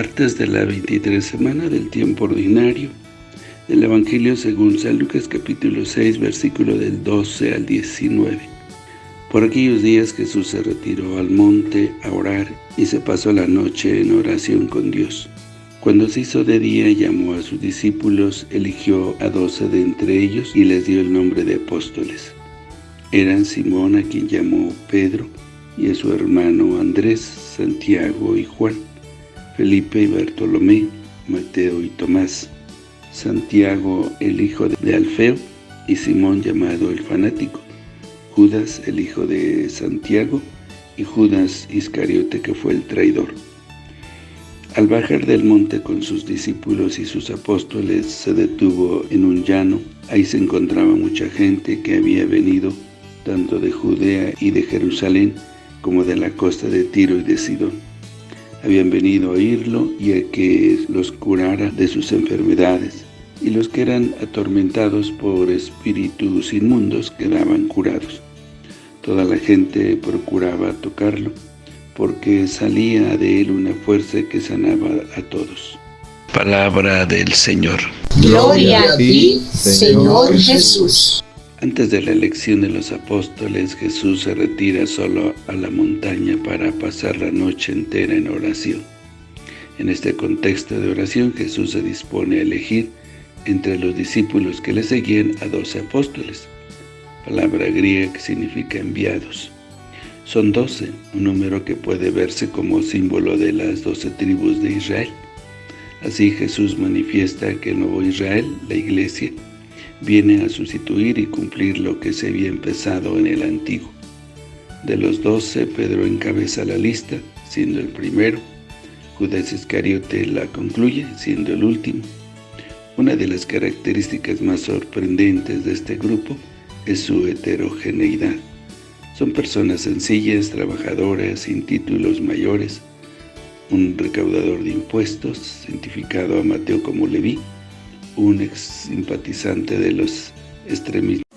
Martes de la 23 semana del tiempo ordinario del Evangelio según San Lucas capítulo 6 versículo del 12 al 19. Por aquellos días Jesús se retiró al monte a orar y se pasó la noche en oración con Dios. Cuando se hizo de día llamó a sus discípulos, eligió a doce de entre ellos y les dio el nombre de apóstoles. Eran Simón a quien llamó Pedro y a su hermano Andrés, Santiago y Juan Felipe y Bartolomé, Mateo y Tomás, Santiago el hijo de Alfeo y Simón llamado el fanático, Judas el hijo de Santiago y Judas Iscariote que fue el traidor. Al bajar del monte con sus discípulos y sus apóstoles, se detuvo en un llano. Ahí se encontraba mucha gente que había venido tanto de Judea y de Jerusalén como de la costa de Tiro y de Sidón habían venido a oírlo y a que los curara de sus enfermedades, y los que eran atormentados por espíritus inmundos quedaban curados. Toda la gente procuraba tocarlo, porque salía de él una fuerza que sanaba a todos. Palabra del Señor. Gloria a ti, Señor Jesús. Antes de la elección de los apóstoles, Jesús se retira solo a la montaña para pasar la noche entera en oración. En este contexto de oración, Jesús se dispone a elegir entre los discípulos que le seguían a doce apóstoles, palabra griega que significa enviados. Son doce, un número que puede verse como símbolo de las doce tribus de Israel. Así Jesús manifiesta que el nuevo Israel, la Iglesia, viene a sustituir y cumplir lo que se había empezado en el antiguo. De los doce, Pedro encabeza la lista, siendo el primero. Judas Iscariote la concluye, siendo el último. Una de las características más sorprendentes de este grupo es su heterogeneidad. Son personas sencillas, trabajadoras, sin títulos mayores, un recaudador de impuestos, identificado a Mateo como Leví, un ex simpatizante de los extremistas.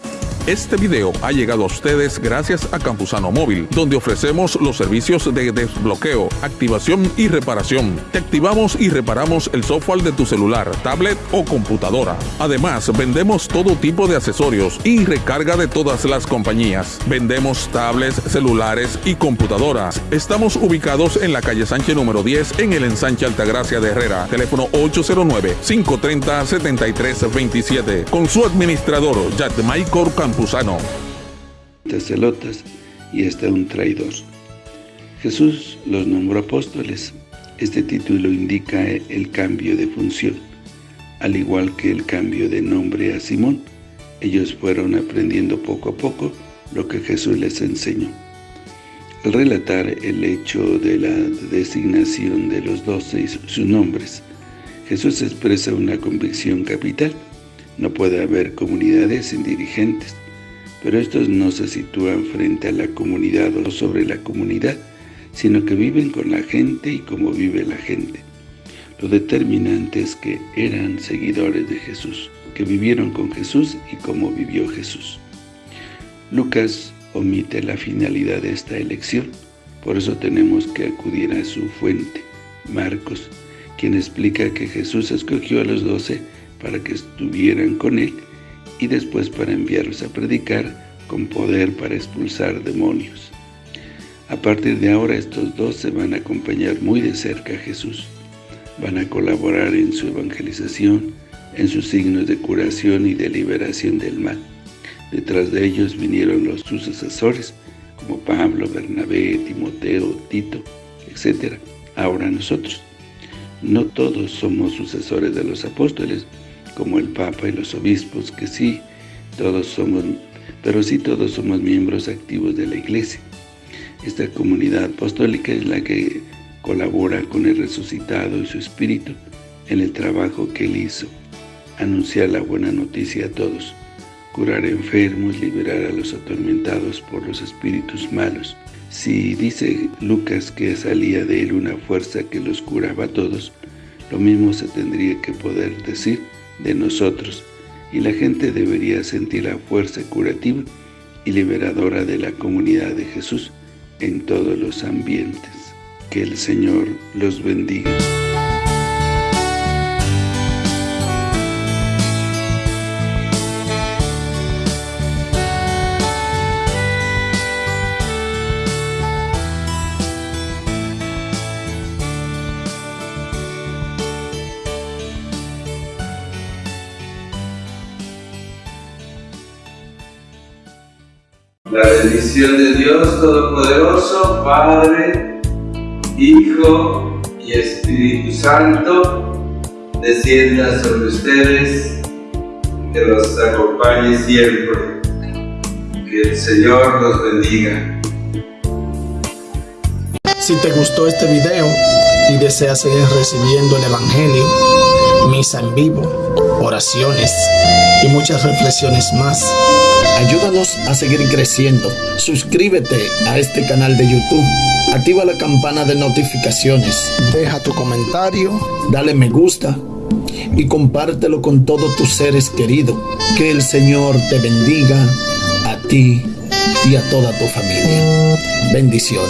Este video ha llegado a ustedes gracias a Campusano Móvil, donde ofrecemos los servicios de desbloqueo, activación y reparación. Te activamos y reparamos el software de tu celular, tablet o computadora. Además, vendemos todo tipo de accesorios y recarga de todas las compañías. Vendemos tablets, celulares y computadoras. Estamos ubicados en la calle Sánchez número 10 en el ensanche Altagracia de Herrera. Teléfono 809-530-7327. Con su administrador, Jack Michael Campusano. Campuzano. Y hasta un traidor. Jesús los nombró apóstoles. Este título indica el cambio de función, al igual que el cambio de nombre a Simón. Ellos fueron aprendiendo poco a poco lo que Jesús les enseñó. Al relatar el hecho de la designación de los doce y sus nombres, Jesús expresa una convicción capital. No puede haber comunidades sin dirigentes pero estos no se sitúan frente a la comunidad o sobre la comunidad, sino que viven con la gente y como vive la gente. Lo determinante es que eran seguidores de Jesús, que vivieron con Jesús y como vivió Jesús. Lucas omite la finalidad de esta elección, por eso tenemos que acudir a su fuente, Marcos, quien explica que Jesús escogió a los doce para que estuvieran con él y después para enviarlos a predicar con poder para expulsar demonios. A partir de ahora estos dos se van a acompañar muy de cerca a Jesús. Van a colaborar en su evangelización, en sus signos de curación y de liberación del mal. Detrás de ellos vinieron los sucesores, como Pablo, Bernabé, Timoteo, Tito, etc. Ahora nosotros. No todos somos sucesores de los apóstoles, como el Papa y los obispos, que sí, todos somos, pero sí todos somos miembros activos de la Iglesia. Esta comunidad apostólica es la que colabora con el resucitado y su espíritu en el trabajo que él hizo, anunciar la buena noticia a todos, curar enfermos, liberar a los atormentados por los espíritus malos. Si dice Lucas que salía de él una fuerza que los curaba a todos, lo mismo se tendría que poder decir de nosotros y la gente debería sentir la fuerza curativa y liberadora de la comunidad de Jesús en todos los ambientes. Que el Señor los bendiga. La bendición de Dios Todopoderoso, Padre, Hijo y Espíritu Santo, descienda sobre ustedes, que los acompañe siempre. Que el Señor los bendiga. Si te gustó este video y deseas seguir recibiendo el Evangelio, misa en vivo, oraciones y muchas reflexiones más, ayúdanos a seguir creciendo. Suscríbete a este canal de YouTube. Activa la campana de notificaciones. Deja tu comentario, dale me gusta y compártelo con todos tus seres queridos. Que el Señor te bendiga a ti y a toda tu familia. Bendiciones.